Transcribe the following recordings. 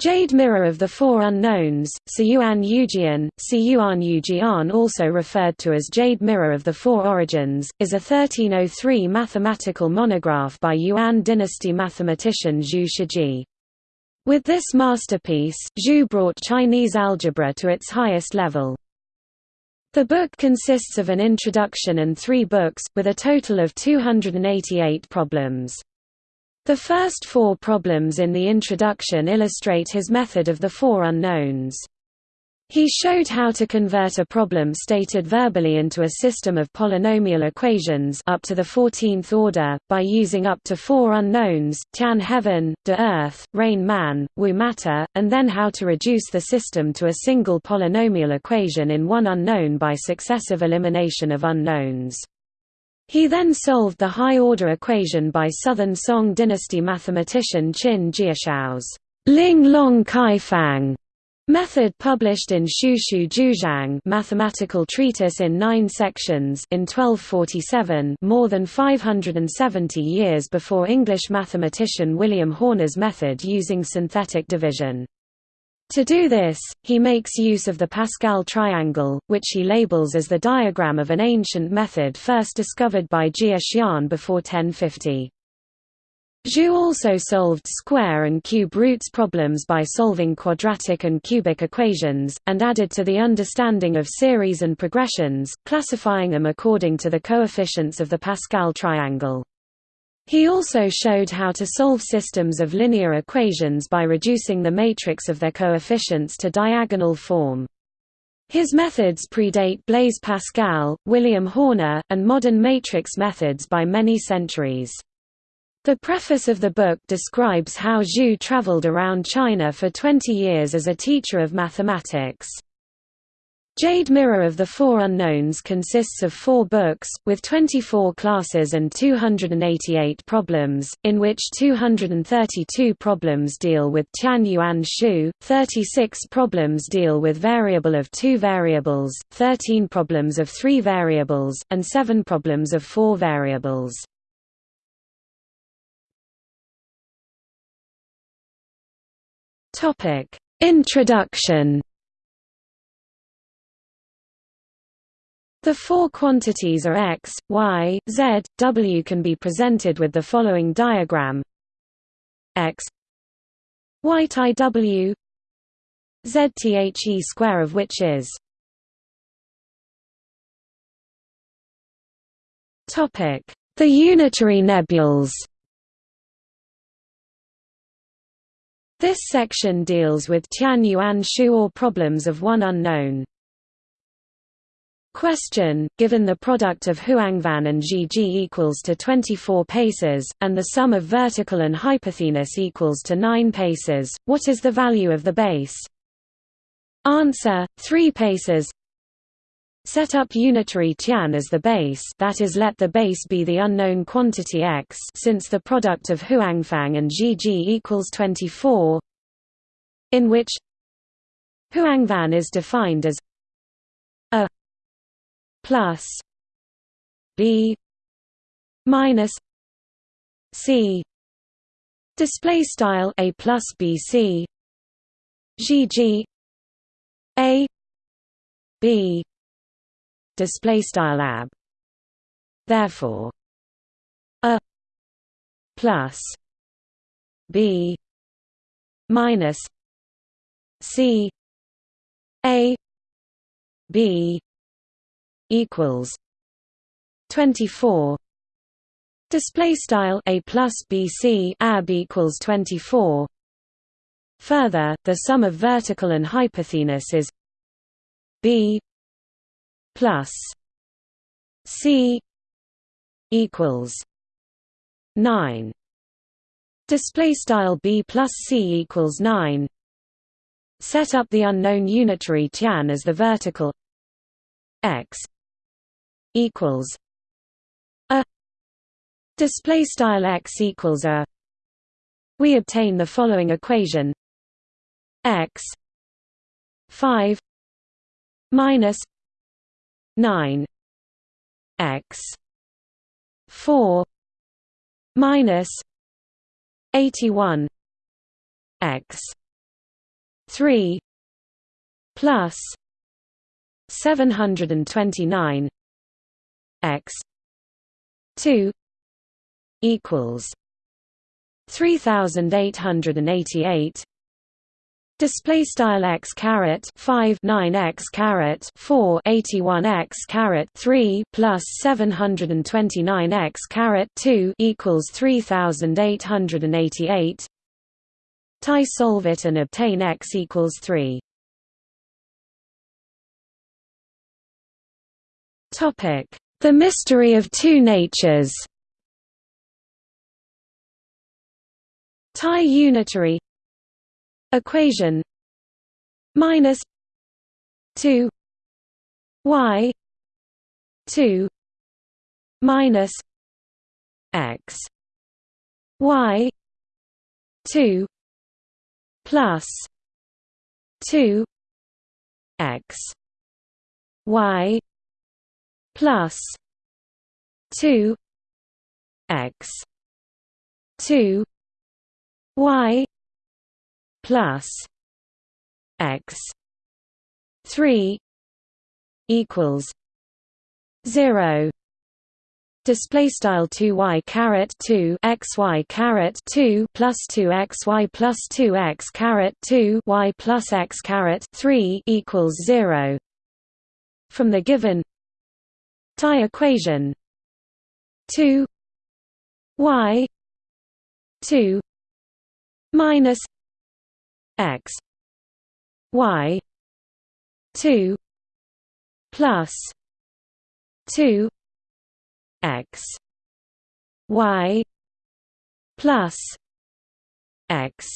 Jade Mirror of the Four Unknowns, Siyuan Yujian, Siyuan Yujian also referred to as Jade Mirror of the Four Origins, is a 1303 mathematical monograph by Yuan dynasty mathematician Zhu Shijie. With this masterpiece, Zhu brought Chinese algebra to its highest level. The book consists of an introduction and three books, with a total of 288 problems. The first four problems in the introduction illustrate his method of the four unknowns. He showed how to convert a problem stated verbally into a system of polynomial equations up to the 14th order, by using up to four unknowns, Tian heaven, De earth, Ren man, Wu matter, and then how to reduce the system to a single polynomial equation in one unknown by successive elimination of unknowns. He then solved the high-order equation by Southern Song dynasty mathematician Qin Jiushao's Ling Long Kaifang method published in Shushu Jiuzhang mathematical treatise in nine sections in 1247 more than 570 years before English mathematician William Horner's method using synthetic division. To do this, he makes use of the Pascal triangle, which he labels as the diagram of an ancient method first discovered by Jia Xian before 1050. Zhu also solved square and cube roots problems by solving quadratic and cubic equations, and added to the understanding of series and progressions, classifying them according to the coefficients of the Pascal triangle. He also showed how to solve systems of linear equations by reducing the matrix of their coefficients to diagonal form. His methods predate Blaise Pascal, William Horner, and modern matrix methods by many centuries. The preface of the book describes how Zhu traveled around China for 20 years as a teacher of mathematics. Jade Mirror of the Four Unknowns consists of four books, with 24 classes and 288 problems, in which 232 problems deal with Tian Yuan Shu, 36 problems deal with variable of two variables, 13 problems of three variables, and 7 problems of four variables. Introduction The four quantities are x, y, z, w can be presented with the following diagram. X y i w z t h e square of which is topic. The unitary nebules. This section deals with Tian Yuan Shu or problems of one unknown. Question, given the product of Huangfang and Zhiji equals to 24 paces, and the sum of vertical and hypotenuse equals to 9 paces, what is the value of the base? Answer, 3 paces. Set up unitary Tian as the base that is let the base be the unknown quantity x since the product of Huangfang and Zhiji equals 24 in which Huangfang is defined as plus b minus c. Display style a plus b c. G g a b. Display style ab. Therefore a plus b minus c a b equals 24 display style a plus bc ab equals 24 further the sum of vertical and hypotenuse is b plus c equals 9 display style b plus c equals 9 set up the unknown unitary tian as the vertical x equals a display style x equals a we obtain the following equation. X 5 minus 9 x 4 minus 81 x 3 plus 729 x two equals three thousand eight hundred and eighty eight Display style x caret five nine x caret four eighty one x caret three plus seven hundred and twenty nine x caret two equals three thousand eight hundred and eighty eight. Tie solve it and obtain x equals three. Topic: The mystery of two natures. Tie unitary equation minus 2 y 2 minus x y 2 plus 2 x y plus 2 x 2 y plus x 3 equals 0 display style 2y caret 2 xy caret 2 plus 2 xy plus 2 x caret 2 y plus x caret 3 equals 0 from the given tie equation. 2 y 2 minus x y 2 plus 2 x y plus x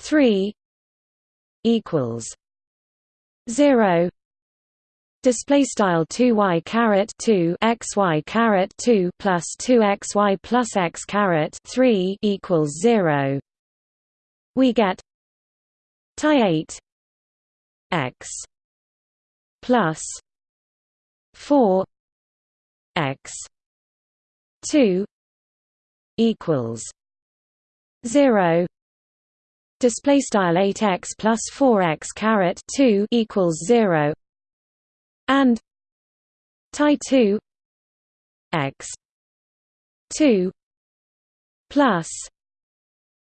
3 equals 0 Display style two y caret two x y caret two plus two x y plus x caret three equals zero. We get tie eight x plus four x two equals zero display style 8x plus 4x caret 2 equals 0 and tie 2 x 2 plus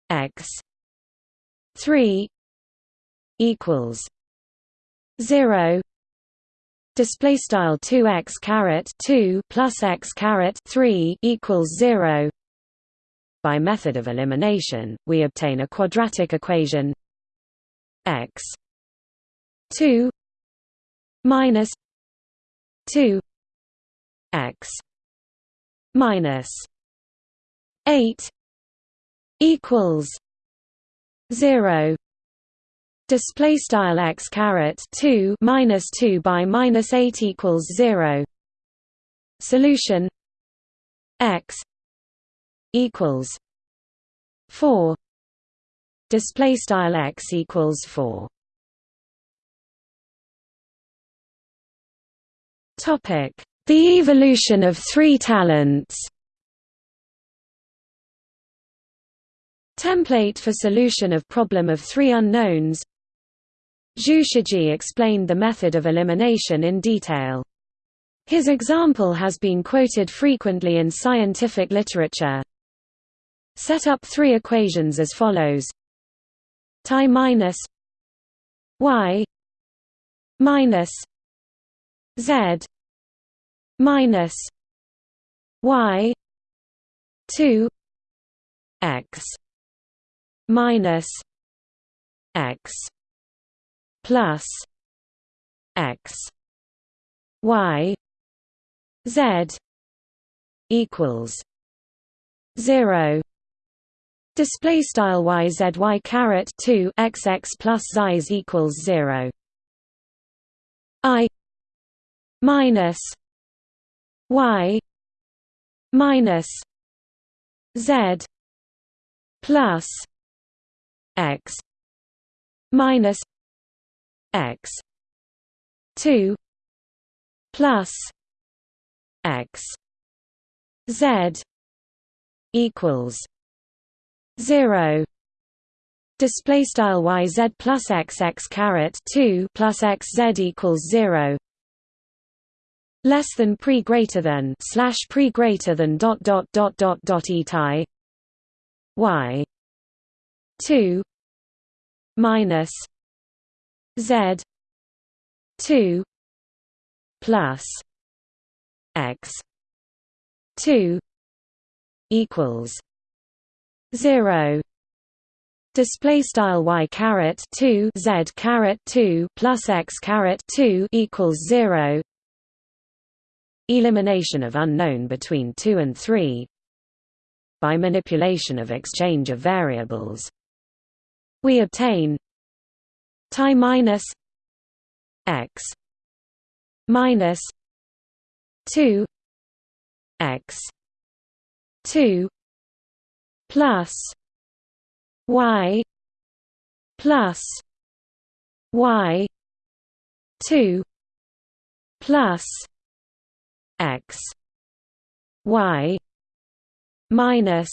x 3 equals 0 display style 2x caret 2 plus x caret 3 equals 0 by method of elimination we obtain a quadratic equation x 2 minus 2 x minus 8 equals 0 display style x caret 2 minus 2 by minus 8 equals 0 solution x equals 4 display style x equals 4 the evolution of three talents Template for solution of problem of three unknowns Zhu Shijie explained the method of elimination in detail. His example has been quoted frequently in scientific literature. Set up three equations as follows Tie minus y minus z minus y 2 x minus x plus x y z equals 0 display style y z y caret 2 x x plus z equals 0 i minus y minus z plus x minus x 2 plus x z equals 0 display style y z plus x x caret 2 plus x z equals 0 less than pre greater than slash pre greater than dot dot dot dot dot etai y 2 minus z 2 plus x 2 equals 0 display style y caret 2 z caret 2 plus x caret 2 equals 0 elimination of unknown between 2 and 3 by manipulation of exchange of variables. We obtain ti minus x minus 2 x 2 plus y plus y 2 plus x. Y. minus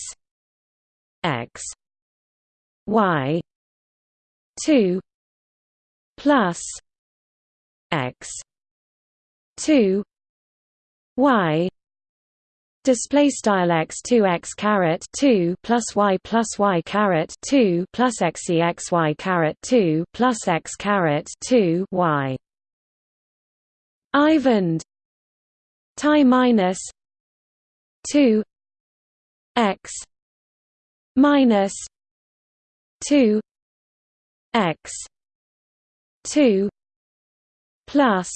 x. Y. 2 plus x. 2 y. Display style x 2 x caret 2 plus y plus y caret 2 plus x e x y caret 2 plus x caret 2 y. Ivand ti minus 2 x minus 2 x 2 plus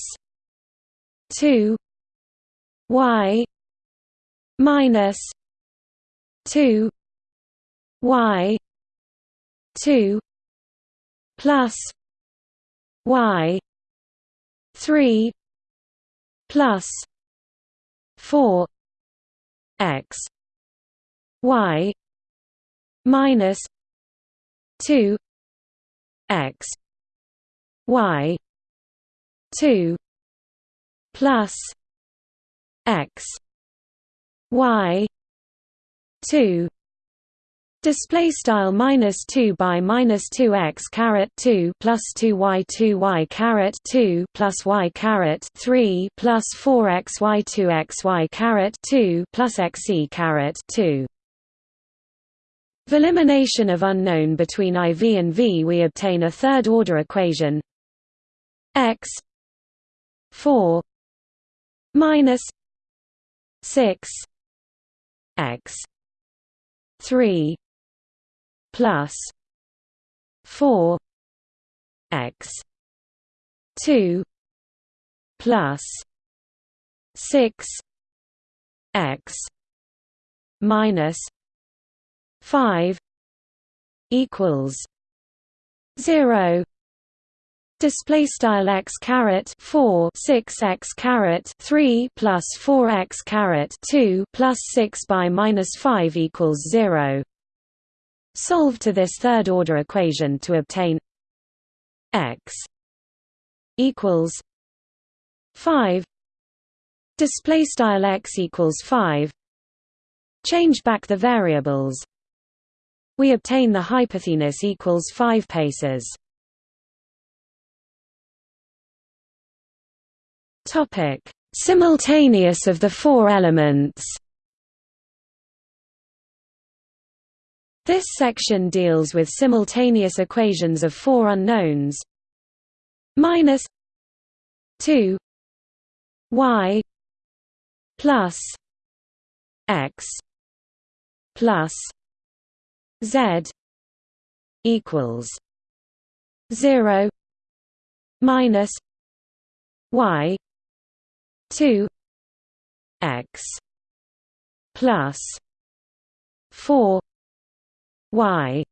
2 y minus 2 y 2 plus y 3 plus 4 x y minus 2 x y 2 plus x y 2 Display style minus two by minus two x caret two plus two y two y caret two plus y caret three plus four x y two x y caret two plus x e caret two. For elimination of unknown between IV and V, we obtain a third order equation x four minus six x 3 plus 4 x 2 plus 6 x minus 5 equals 0 Display style x caret four six x caret three plus four x caret two plus six by minus five equals zero. Solve to this third order equation to obtain x equals five. Display style x equals five. Change back the variables. We obtain the hypotenuse equals five paces. Topic: Simultaneous of the four elements. This section deals with simultaneous equations of four unknowns. Minus 2 y plus x plus z equals 0 minus y 2 x plus 4 y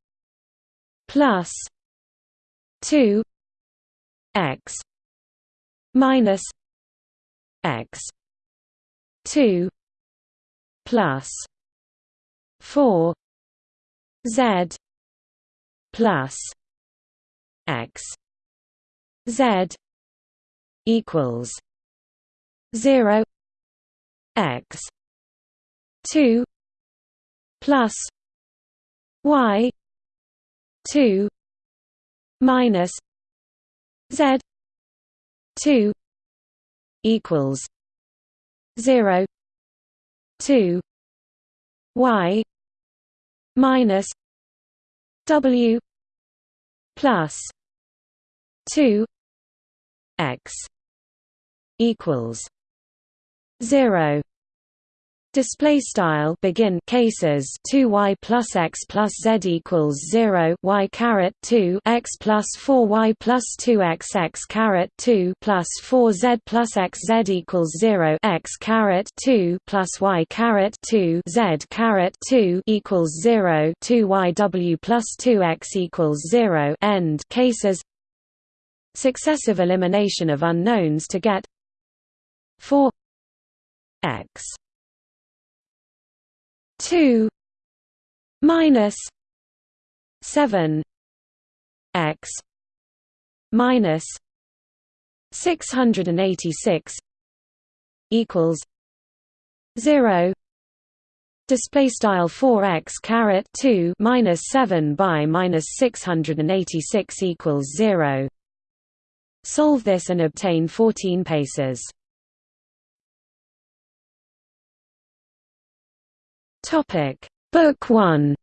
plus 2 x minus x 2 plus 4 z plus x z equals 0 x 2 plus y two minus Z two equals 0 2 Y minus W plus two X equals zero Display style begin cases 2 y plus x plus z equals 0 y caret 2 x plus 4 y plus 2 x x caret 2 plus 4 z plus x z equals 0 x caret 2 plus y caret 2 z caret 2 equals 0 2 y w plus 2 x equals 0 end cases. Successive elimination of unknowns to get 4 x 2 minus 7 x minus 686 equals 0 display style 4x caret 2 minus 7 by minus 686 equals 0 solve this and obtain 14 paces Topic. Book 1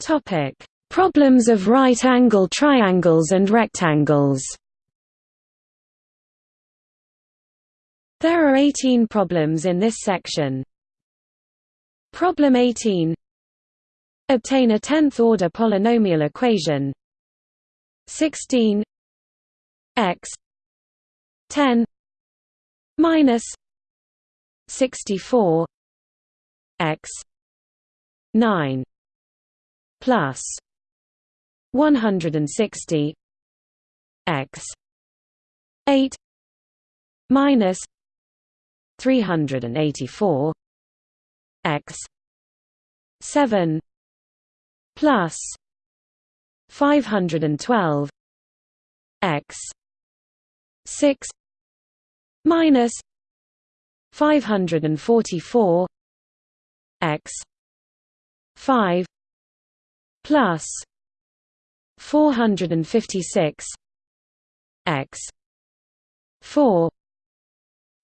Topic. Problems of right-angle triangles and rectangles. There are 18 problems in this section. Problem 18 Obtain a 10th-order polynomial equation. 16 x 10 minus 64 x 9 plus 160 x 8 minus 384 x 7 plus 512 x 6 minus 544 x 5 plus 456 x 4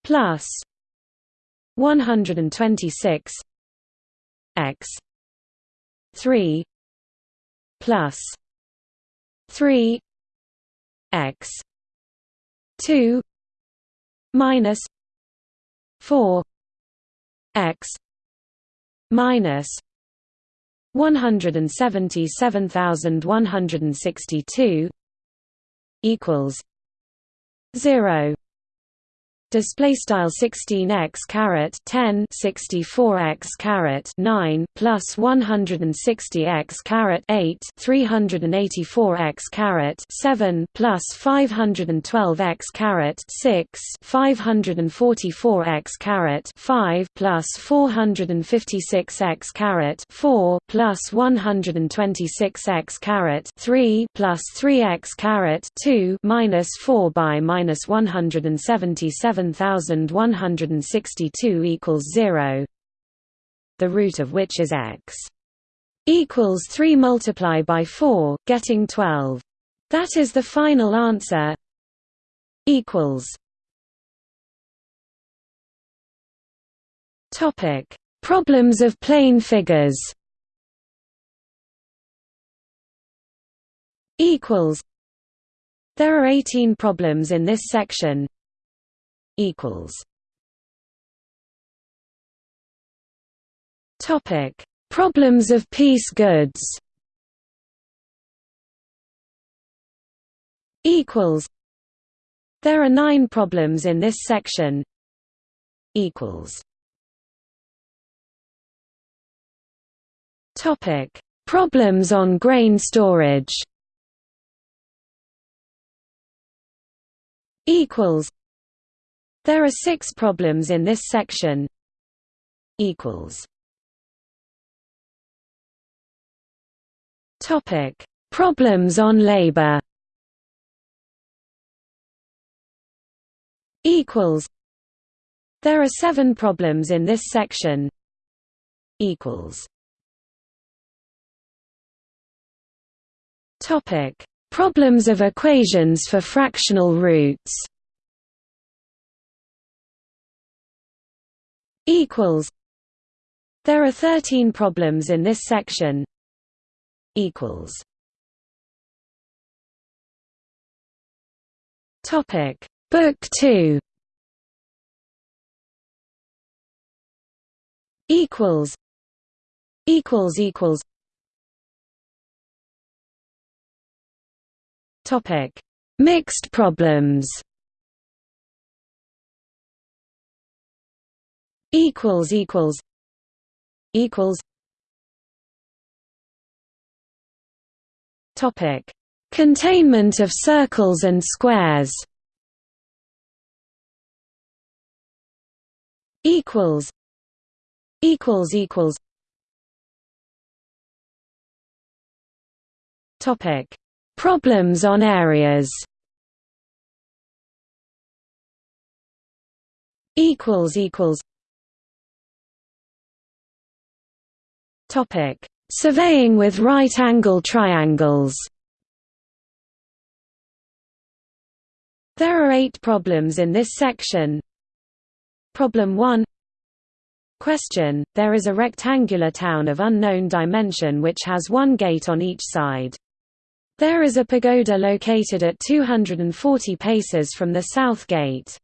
plus 126 x 3 plus 3 x 2 minus 4 x minus 177162 equals 0 display style 16x caret 10 64x caret 9 plus 160x caret 8 384x caret 7 plus 512x caret 6 544x caret 5 plus 456x caret 4 plus 126x caret 3 plus 3x caret 2 minus 4 by minus 177 7162 equals 0 the root of which is x equals 3 multiply by 4 getting 12 that is the final answer equals topic problems of plane figures equals there are 18 problems in this section equals Topic: Problems of peace goods. Equals. There are nine problems in this section. Equals. Topic: Problems on grain storage. Equals. There are six problems in this section. Topic: Problems on labor. Equals. There are seven problems in this section. Equals. Topic: Problems of equations for fractional roots. Equals. There are 13 problems in this section. Equals. Topic: Book 2. Equals. Equals equals. Topic: Mixed problems. Equals equals. Equals. Topic: Containment of circles and squares. Equals. Equals equals. Topic: Problems on areas. Equals equals. Topic: Surveying with right-angle triangles. There are eight problems in this section. Problem 1 Question, there is a rectangular town of unknown dimension which has one gate on each side. There is a pagoda located at 240 paces from the south gate.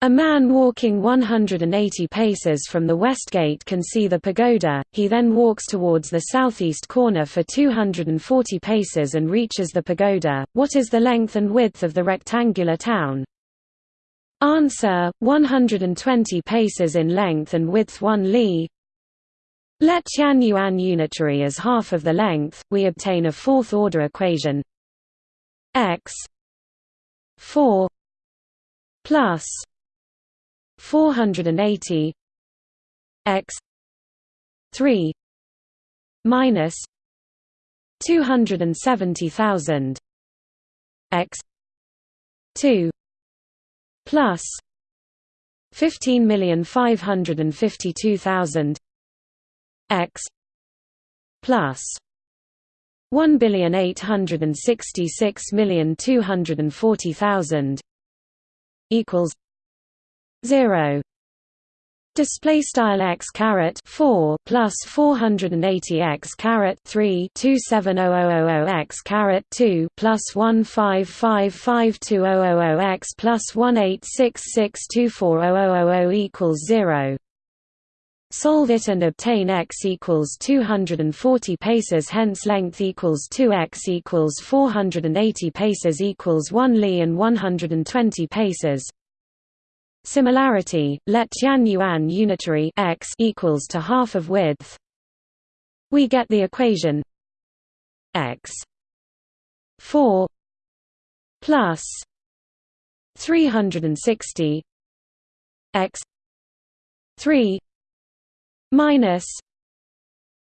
A man walking 180 paces from the west gate can see the pagoda, he then walks towards the southeast corner for 240 paces and reaches the pagoda. What is the length and width of the rectangular town? Answer, 120 paces in length and width 1 li. Let Tian Yuan unitary as half of the length, we obtain a fourth-order equation x 4 plus 480 x 3 minus 270,000 x 2 plus 15,552,000 x plus 1,866,240,000 equals 0 display style x caret 4 plus 480 x caret 3 27000 x caret 2 plus 1555200 x plus 186624000 equals 0 Solve it and obtain x equals 240 paces hence length equals 2x equals 480 paces equals 1 li and 120 paces. Similarity, let Tian Yuan unitary x equals to half of width. We get the equation x 4 plus 360 x 3 minus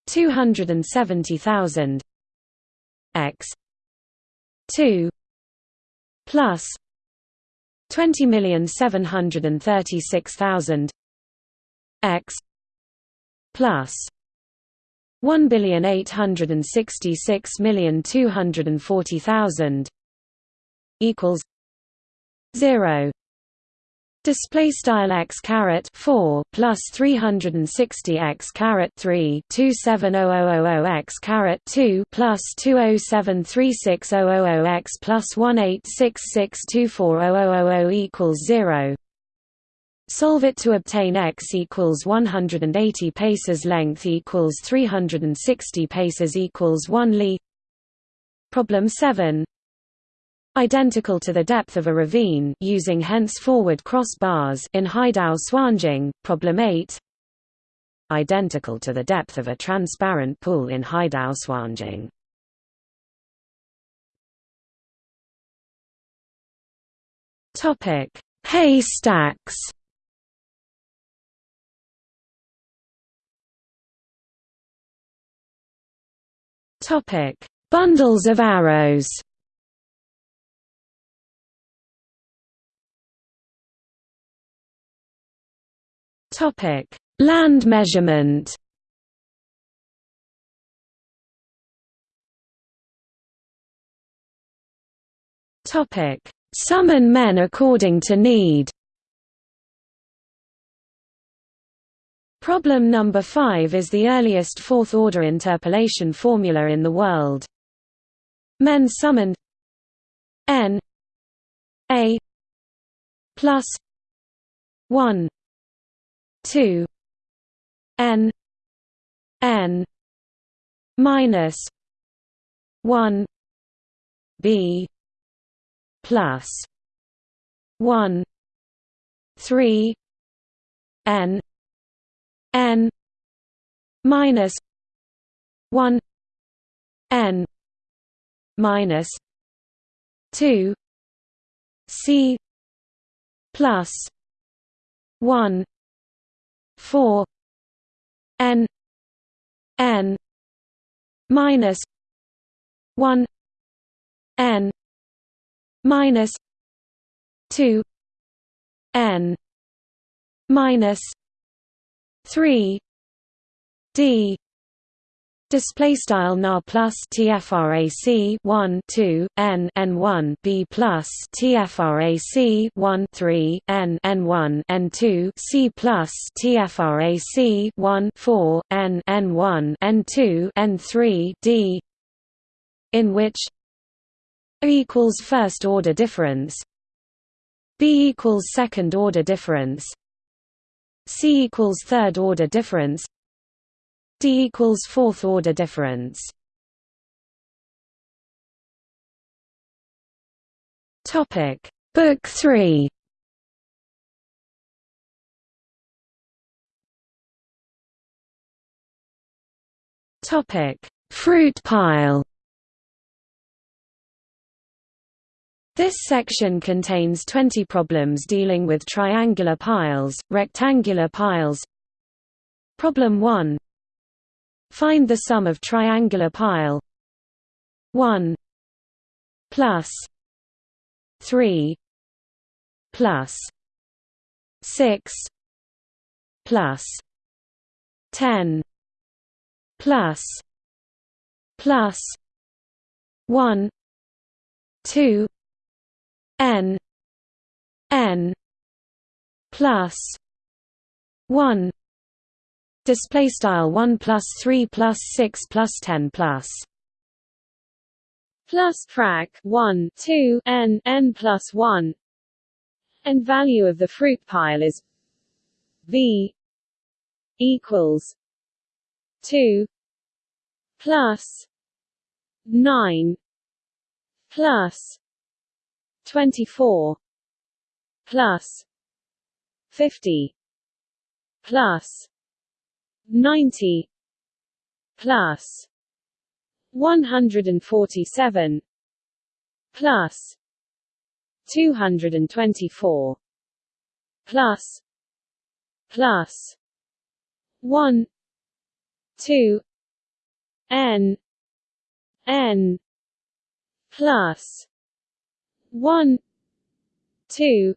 270,000 x 2 plus 20,736,000 x plus 1,866,240,000 equals 0 Display style x caret four plus three hundred and sixty x caret three two seven oh oh oh oh x caret two plus two oh seven three six oh oh oh x plus one eight six six two four oh oh oh oh equals zero. Solve it to obtain x equals 180 paces length equals 360 paces equals 1 li. Problem 7 identical to the depth of a ravine using henceforward cross bars in Haidao Suanjing, problem 8 identical to the depth of a transparent pool in Haidao Suanjing. Topic: Haystacks. Topic: Bundles of arrows. Topic: Land measurement. Topic: Summon men according to need. Problem number 5 is the earliest fourth-order interpolation formula in the world. Men summoned n a plus 1 2 n n minus 1 b plus 1 3 n n minus 1 n minus 2 c plus 1 4 n n minus 1 n minus 2 n minus 3 d Display style na plus tfrac 1 2 n n 1 b plus tfrac 1 3 n n 1 n 2 c plus tfrac 1 4 n n 1 n 2 n 3 d in which a equals first order difference b equals second order difference c equals third order difference D equals fourth order difference. Topic. Book 3 Topic. Fruit pile. This section contains 20 problems dealing with triangular piles, rectangular piles. Problem 1 Find the sum of triangular pile. 1 plus 3 plus 6 plus 10 plus plus 1 2 n n plus 1 Display style one plus three plus six plus ten plus. Plus frac one two n n plus one. And value of the fruit pile is v equals two plus nine plus twenty four plus fifty plus 90 plus 147 plus 224 plus plus 1 2 n n plus 1 2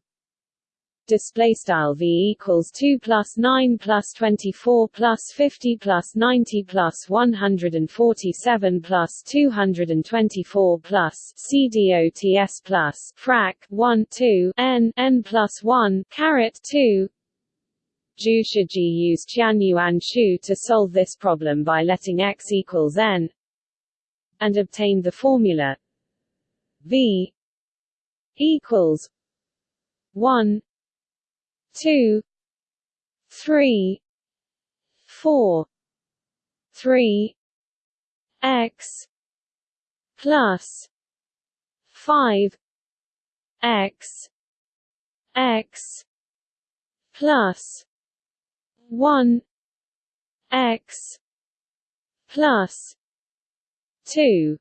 display style v equals 2 plus 9 plus 24 plus 50 plus 90 plus 147 plus 224 plus cdots plus frac 1 2 n n plus 1 caret 2 Zhu Shijie used Tian Yuan Shu to solve this problem by letting x equals n and obtained the formula v equals 1 two, three, four, three, x plus five x x plus one x plus two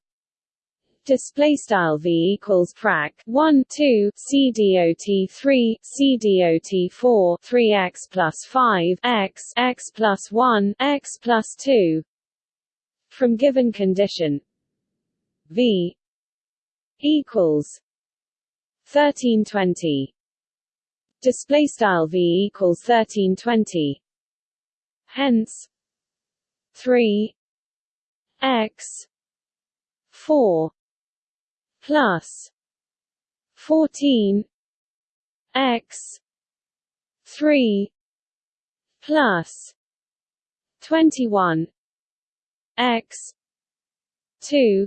display style v equals frac 1 2 c dot 3 c dot 4 3 x plus 5 x x plus 1 x plus 2 from given condition v equals 1320 display style v equals 1320 hence 3 x 4 plus 14 x 3 plus 21 x 2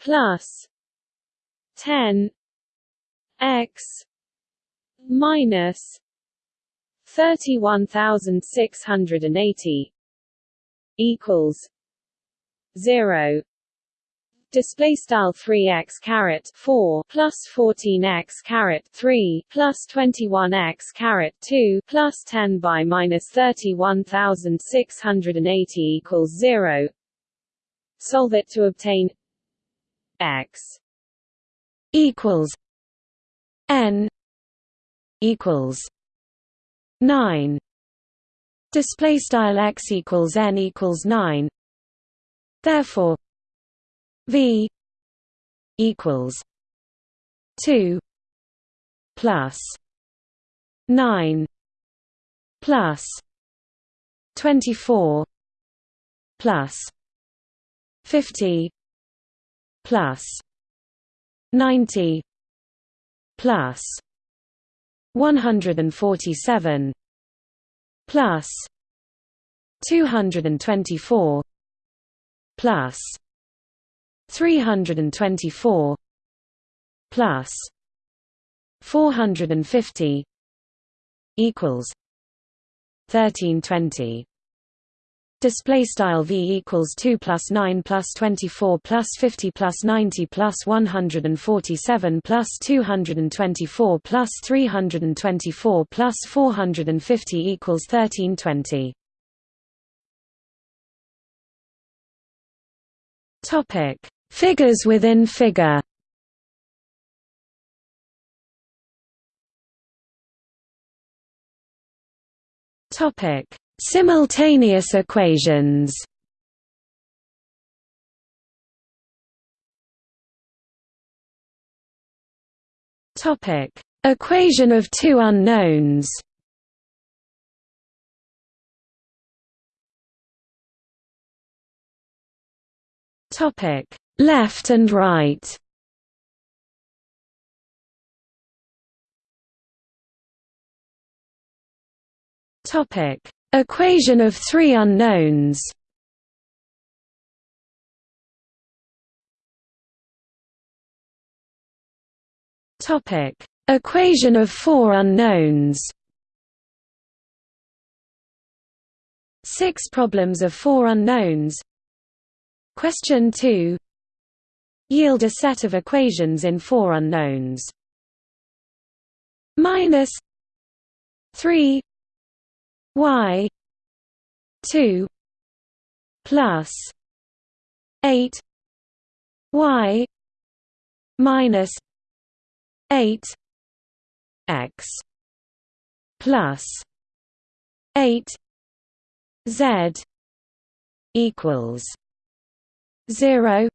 plus 10 x minus 31680 equals 0 display style 3x caret 4 plus 14x caret 3 plus 21x caret 2 plus 10 by minus 31680 equals 0 solve it to obtain x equals n equals 9 display style x equals n equals 9 therefore V equals two plus nine plus twenty four plus fifty plus ninety plus one hundred and forty seven plus two hundred and twenty four plus 324 plus 450 equals 1320 display style v equals 2 plus 9 plus 24 plus 50 plus 90 plus 147 plus 224 plus 324 plus 450 equals 1320 topic Figures within figure Topic: Simultaneous equations. Topic: Equation of two unknowns. Topic: Left and right Topic: Equation of three unknowns. Topic: Equation of four unknowns. Six problems of four unknowns. Question 2 yield a set of equations in four unknowns. Minus three y two plus eight y minus eight x plus eight z equals zero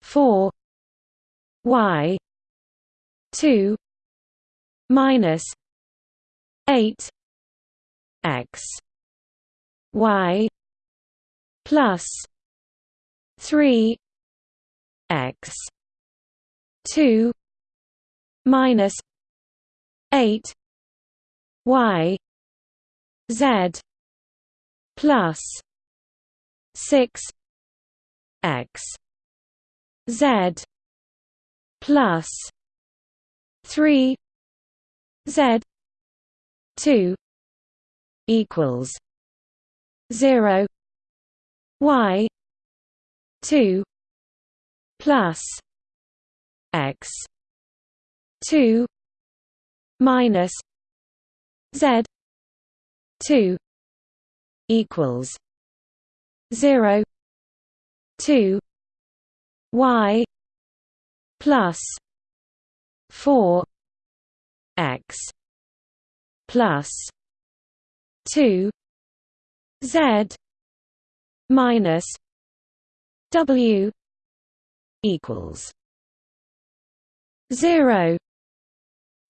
four Y two minus eight X Y plus three X two minus eight Y Z plus six X Z plus three Z two equals zero Y two plus X two minus Z two equals zero two y plus 4 x plus 2 z minus w equals 0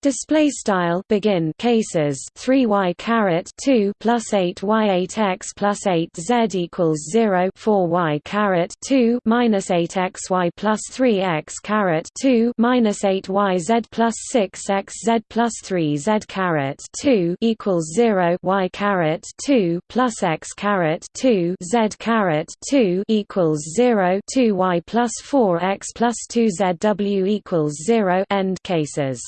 Display style begin cases 3y caret 2 plus 8y 8x plus 8z equals 0 4y caret 2 minus 8xy plus 3x caret 2 minus 8yz plus 6xz plus 3z caret 2 equals 0 y caret 2 plus x caret 2 z caret 2 equals 0 2y plus 4x plus 2z w equals 0 end cases